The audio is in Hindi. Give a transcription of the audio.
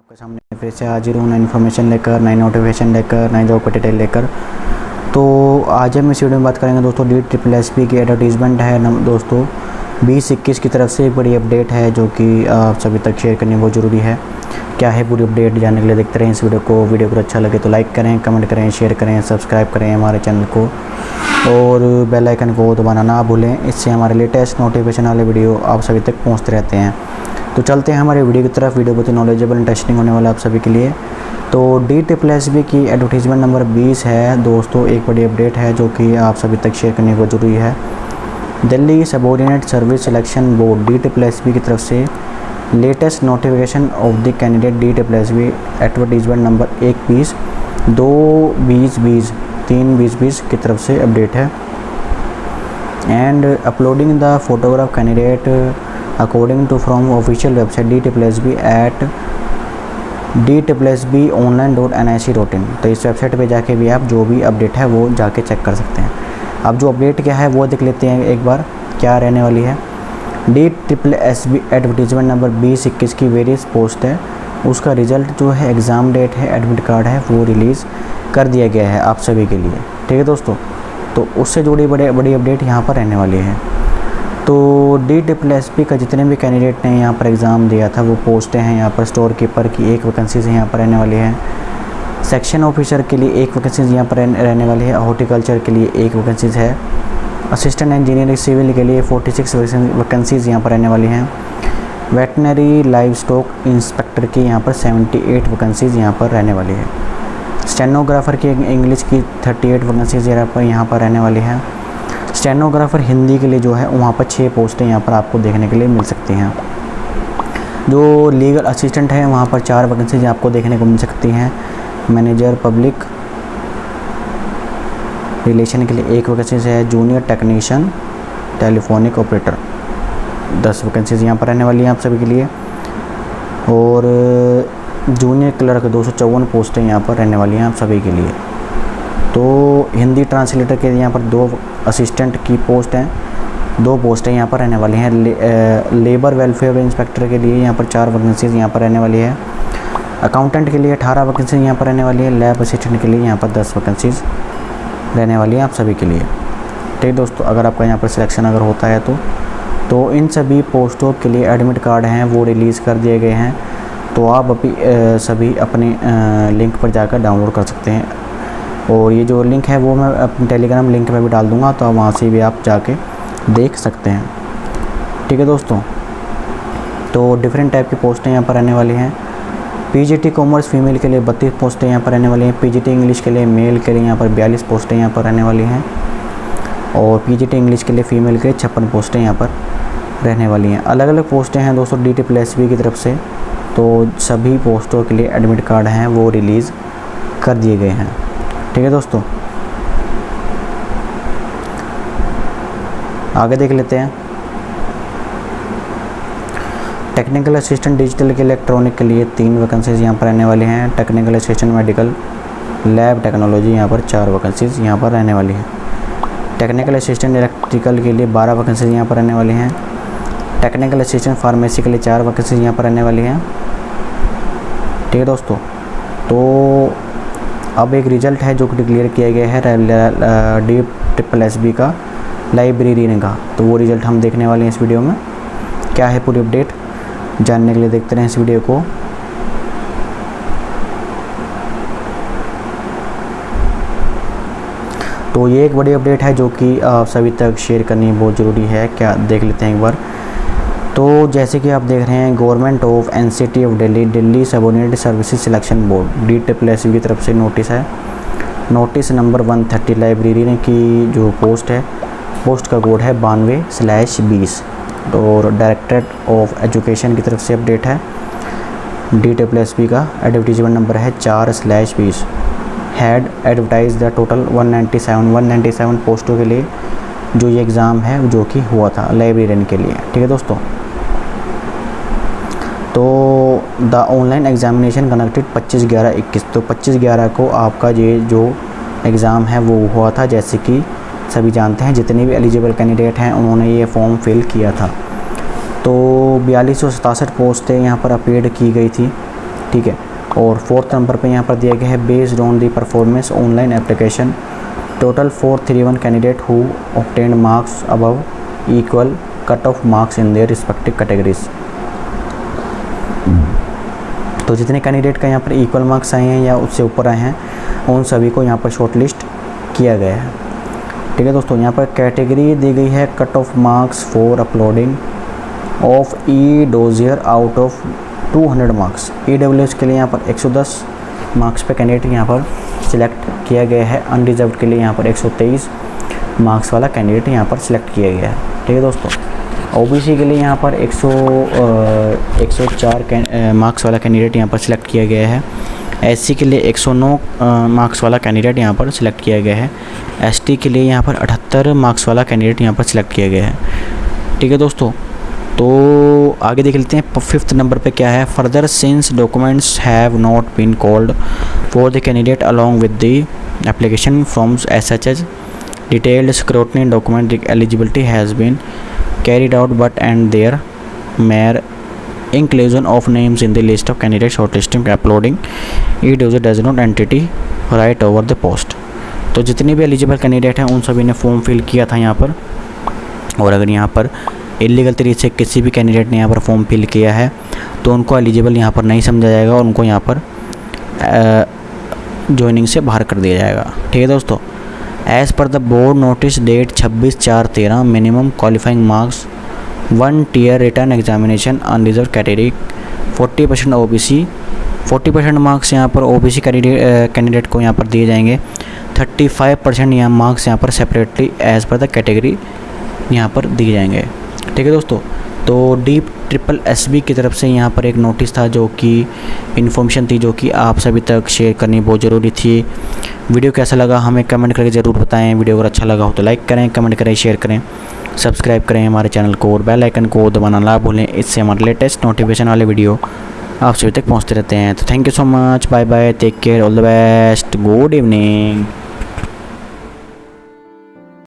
आपके सामने फिर से हाजिर हूँ, नई इन्फॉर्मेशन लेकर, नई नोटिफिकेशन लेकर, नई जॉब का डिटेल लेकर। तो आज हम इस वीडियो में बात करेंगे दोस्तों डी ट्रिपल एस पी की एडवर्टीज़मेंट है। नम- दोस्तों, बीस इक्कीस की तरफ़ से एक बड़ी अपडेट है जो कि आप सभी तक शेयर करनी बहुत ज़रूरी है। क्या है पूरी अपडेट जानने के लिए देखते रहें इस वीडियो को। वीडियो को अच्छा लगे तो लाइक करें कमेंट करें शेयर करें सब्सक्राइब करें हमारे चैनल को। और बेल आइकन को दबाना ना भूलें। इससे हमारे लेटेस्ट नोटिफिकेशन वाले वीडियो आप सभी तक पहुँचते रहते हैं। तो चलते हैं हमारे वीडियो की तरफ़। वीडियो बहुत ही नॉलेजेबल इंटरेस्टिंग होने वाला आप सभी के लिए। तो डी ट्रिपल एस बी की एडवर्टीज़मेंट नंबर 20 है। दोस्तों, एक बड़ी अपडेट है जो कि आप सभी तक शेयर करने को ज़रूरी है। Delhi subordinate service selection board D triple S B की तरफ़ से latest notification of the candidate D triple S B advertisement number एक बीस दो बीस बीस तीन बीस बीस की तरफ़ से अपडेट है। And uploading the photograph candidate according to from official website D triple S B at D triple S B online dot N I C dot in तो इस वेबसाइट पे जाके भी आप जो भी अपडेट है, वो जाके चेक कर सकते हैं। अब जो अपडेट क्या है, वो देख लेते हैं एक बार, क्या रहने वाली है। D triple S B advertisement number बीस इक्कीस की वेरियस पोस्ट है। उसका रिज़ल्ट जो है एग्ज़ाम डेट है एडमिट कार्ड है, वो रिलीज़ कर दिया गया है आप सभी के लिए। ठीक है दोस्तों? तो उससे जुड़ी बड़े, बड़ी अपडेट यहाँ पर रहने वाली है। तो डी ट्रिपल एस पी का जितने भी कैंडिडेट ने यहाँ पर एग्ज़ाम दिया था, वो पोस्टें हैं, यहाँ पर स्टोर कीपर की एक वैकेंसीज यहाँ पर रहने वाली है। सेक्शन ऑफिसर के लिए एक वैकेंसीज यहाँ पर रहने रहने वाली है हॉर्टिकल्चर के लिए एक वैकेंसीज है। असिस्टेंट इंजीनियरिंग सिविल के लिए 46 वैकेंसीज यहाँ पर रहने वाली हैं। वेटनरी लाइव स्टॉक इंस्पेक्टर की यहाँ पर 78 वैकेंसीज यहाँ पर रहने वाली है। स्टेनोग्राफर की इंग्लिश की 38 वैकेंसीज यहाँ पर यहाँ पर रहने वाली है। स्टेनोग्राफर हिंदी के लिए जो है, वहाँ पर छः पोस्टें यहाँ पर आपको देखने के लिए मिल सकती हैं। जो लीगल असिस्टेंट है, वहाँ पर चार वैकेंसीज आपको देखने को मिल सकती हैं। मैनेजर, पब्लिक रिलेशन के लिए एक वैकेंसीज है, जूनियर टेक्नीशियन, टेलीफोनिक ऑपरेटर। दस वैकेंसीज यहाँ पर रहने वाली हैं आप सभी के लिए। और जूनियर क्लर्क, दो सौ चौवन पोस्टें यहाँ पर रहने वाली हैं आप सभी के लिए। तो हिंदी ट्रांसलेटर के यहाँ पर दो असिस्टेंट की पोस्ट हैं। दो पोस्टें यहाँ पर रहने वाली हैं। ले, लेबर वेलफेयर इंस्पेक्टर के लिए यहाँ पर चार वैकेंसीज यहाँ पर रहने वाली है। अकाउंटेंट के लिए अठारह वैकेंसीज यहाँ पर रहने वाली है। लैब असिस्टेंट के लिए यहाँ पर दस वैकेंसीज रहने वाली है आप सभी के लिए। ठीक दोस्तों अगर आपका यहाँ पर सिलेक्शन अगर होता है तो तो इन सभी पोस्टों के लिए एडमिट कार्ड हैं वो रिलीज़ कर दिए गए हैं। तो आप अभी सभी अपने लिंक पर जाकर डाउनलोड कर सकते हैं। और ये जो लिंक है वो मैं अपने टेलीग्राम लिंक में भी डाल दूँगा तो वहाँ से भी आप जाके देख सकते हैं। ठीक है दोस्तों? तो डिफरेंट टाइप की पोस्टें यहाँ पर रहने वाली हैं। पीजीटी कॉमर्स फीमेल के लिए बत्तीस पोस्टें यहाँ पर रहने वाली हैं। पीजीटी इंग्लिश के लिए मेल के लिए यहाँ पर बयालीस पोस्टें यहाँ पर रहने वाली हैं। और पीजीटी इंग्लिश के लिए फ़ीमेल के लिए छप्पन पोस्टें यहाँ पर रहने वाली हैं। अलग अलग पोस्टें हैं दोस्तों डी टी प्लस बी की तरफ़ से। तो सभी पोस्टों के लिए एडमिट कार्ड हैं, वो रिलीज़ कर दिए गए हैं। ठीक है दोस्तों? आगे देख लेते हैं। टेक्निकल असिस्टेंट डिजिटल के इलेक्ट्रॉनिक के लिए तीन वैकेंसीज यहाँ पर रहने वाली हैं। Technical assistant medical lab technology यहाँ पर चार वैकेंसीज यहाँ पर रहने वाली हैं। टेक्निकल असिस्टेंट इलेक्ट्रिकल के लिए बारह वैकेंसीज यहाँ पर रहने वाली हैं। टेक्निकल असिस्टेंट फार्मेसी के लिए चार वैकेंसीज यहाँ पर रहने वाली हैं। ठीक है दोस्तों? तो अब एक रिज़ल्ट है जो डिक्लेयर किया गया है डी ट्रिपल एस बी का लाइब्रेरियन का तो वो रिज़ल्ट हम देखने वाले हैं इस वीडियो में। क्या है पूरी अपडेट? जानने के लिए देखते रहें इस वीडियो को। तो ये एक बड़ी अपडेट है जो कि आप सभी तक शेयर करनी बहुत ज़रूरी है। क्या देख लेते हैं एक बार। तो जैसे कि आप देख रहे हैं government of N C T of Delhi Delhi subordinate services selection board D triple S की तरफ़ से नोटिस है। नोटिस नंबर 130 लाइब्रेरी की जो पोस्ट है पोस्ट का कोड है बानवे स्लैश बीस। और डायरेक्टरेट ऑफ़ एजुकेशन की तरफ़ से अपडेट है। डी ट्रिपल एस का एडवर्टीजमेंट नंबर है चार स्लैश बीस। हैड एडवर्टाइज द टोटल 197 197 पोस्टों के लिए जो ये एग्ज़ाम है, जो कि हुआ था लाइब्रेरियन के लिए। ठीक है दोस्तों? तो द ऑनलाइन एग्जामिनेशन कनेक्टेड 25 ग्यारह इक्कीस। तो 25 ग्यारह को आपका ये जो एग्ज़ाम है, वो हुआ था, जैसे कि सभी जानते हैं, जितने भी एलिजिबल कैंडिडेट हैं, उन्होंने ये फॉर्म फिल किया था। तो बयालीस सौ सतासठ पोस्टें यहाँ पर अपडेट की गई थी। ठीक है? और फोर्थ नंबर पे यहाँ पर दिया गया है based on the performance online application total four three one candidate who obtained marks above equal cut off marks in their respective categories तो जितने कैंडिडेट का यहाँ पर इक्वल मार्क्स आए हैं या उससे ऊपर आए हैं, उन सभी को यहाँ पर शॉर्ट लिस्ट किया गया है। ठीक है दोस्तों, यहाँ पर कैटेगरी दी गई है cut off marks for uploading of e dossier out of 200 marks E के लिए यहाँ पर 110 मार्क्स पे कैंडिडेट यहाँ पर सिलेक्ट किया गया है अनरिजर्व के लिए यहाँ पर 123 मार्क्स वाला कैंडिडेट यहाँ पर सिलेक्ट किया गया है। ठीक है दोस्तों? ओबीसी के लिए यहाँ पर 100 एक सौ चार मार्क्स वाला कैंडिडेट यहाँ पर सिलेक्ट किया गया है। एससी के लिए 109 मार्क्स वाला कैंडिडेट यहाँ पर सिलेक्ट किया गया है। एसटी के लिए यहाँ पर 78 मार्क्स वाला कैंडिडेट यहाँ पर सिलेक्ट किया गया है। ठीक है दोस्तों? तो आगे देख लेते हैं, फिफ्थ नंबर पे क्या है? Further since documents have not been called for the candidate along with the application forms S H H detailed scrutiny document eligibility has been carried out, but and their mere inclusion of names in the list of candidates shortlisting, uploading it user does not entity right over the post. तो जितने भी एलिजिबल कैंडिडेट हैं, उन सभी ने फॉर्म फिल किया था यहाँ पर। और अगर यहाँ पर इलीगल तरीके से किसी भी कैंडिडेट ने यहाँ पर फॉर्म फिल किया है तो उनको एलिजिबल यहाँ पर नहीं समझा जाएगा और उनको यहाँ पर ज्वाइनिंग से बाहर कर दिया जाएगा। ठीक है दोस्तों? As per the board notice date छब्बीस चार तेरह minimum qualifying marks one tier return examination unreserved category forty percent oh forty percent marks यहाँ पर ओ बी सी कैंडिडेट को यहाँ पर दिए जाएँगे। थर्टी फाइव परसेंट यहाँ मार्क्स यहाँ पर separately as per the category यहाँ पर दिए जाएँगे। ठीक है दोस्तों? तो डीप ट्रिपल एस बी की तरफ़ से यहाँ पर एक नोटिस था जो कि इन्फॉर्मेशन थी जो कि आप सभी तक शेयर करनी बहुत ज़रूरी थी। वीडियो कैसा लगा हमें कमेंट करके ज़रूर बताएँ। वीडियो अगर अच्छा लगा हो तो लाइक करें, कमेंट करें, शेयर करें, सब्सक्राइब करें हमारे चैनल को और बेल आइकन को दबाना ना भूलें। इससे हमारे लेटेस्ट नोटिफिकेशन वाले वीडियो आप सभी तक पहुँचते रहते हैं। तो thank you so much bye bye take care all the best good evening